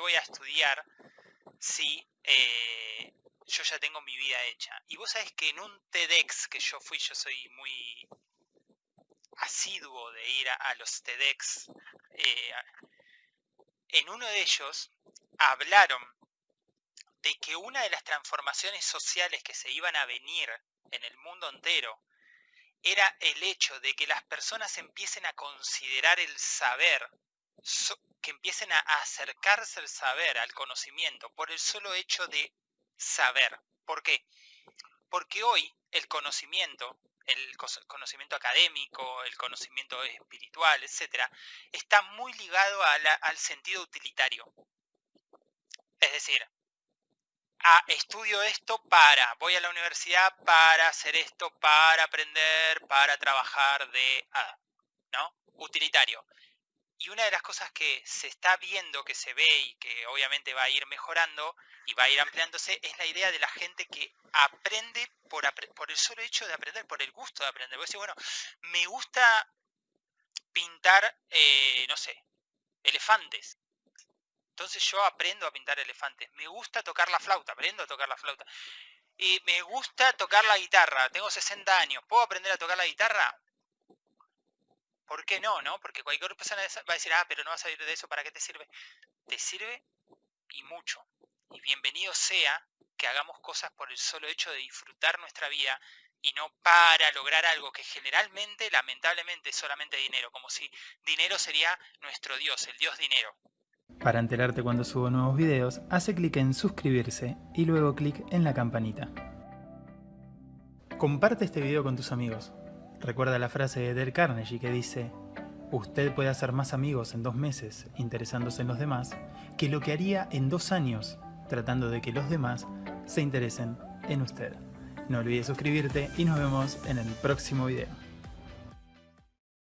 voy a estudiar si eh, yo ya tengo mi vida hecha? Y vos sabés que en un TEDx que yo fui, yo soy muy asiduo de ir a, los TEDx, eh, en uno de ellos hablaron de que una de las transformaciones sociales que se iban a venir en el mundo entero era el hecho de que las personas empiecen a considerar el saber, que empiecen a acercarse al saber, al conocimiento, por el solo hecho de saber. ¿Por qué? Porque hoy el conocimiento, el conocimiento académico, el conocimiento espiritual, etcétera, está muy ligado al sentido utilitario. Es decir, ah, estudio esto para, voy a la universidad para hacer esto, para aprender, para trabajar de, ah, ¿no? Utilitario. Y una de las cosas que se está viendo, que se ve y que obviamente va a ir mejorando y va a ir ampliándose, es la idea de la gente que aprende por, por el solo hecho de aprender, por el gusto de aprender. Bueno, me gusta pintar, eh, no sé, elefantes. Entonces yo aprendo a pintar elefantes. Me gusta tocar la flauta, aprendo a tocar la flauta. Y me gusta tocar la guitarra. Tengo 60 años. ¿Puedo aprender a tocar la guitarra? ¿Por qué no, no? Porque cualquier persona va a decir, ah, pero no vas a salir de eso, ¿para qué te sirve? Te sirve y mucho. Y bienvenido sea que hagamos cosas por el solo hecho de disfrutar nuestra vida y no para lograr algo que generalmente, lamentablemente, es solamente dinero, como si dinero sería nuestro Dios, el Dios dinero. Para enterarte cuando subo nuevos videos, hace clic en suscribirse y luego clic en la campanita. Comparte este video con tus amigos. Recuerda la frase de Del Carnegie que dice Usted puede hacer más amigos en dos meses interesándose en los demás que lo que haría en dos años tratando de que los demás se interesen en usted. No olvides suscribirte y nos vemos en el próximo video.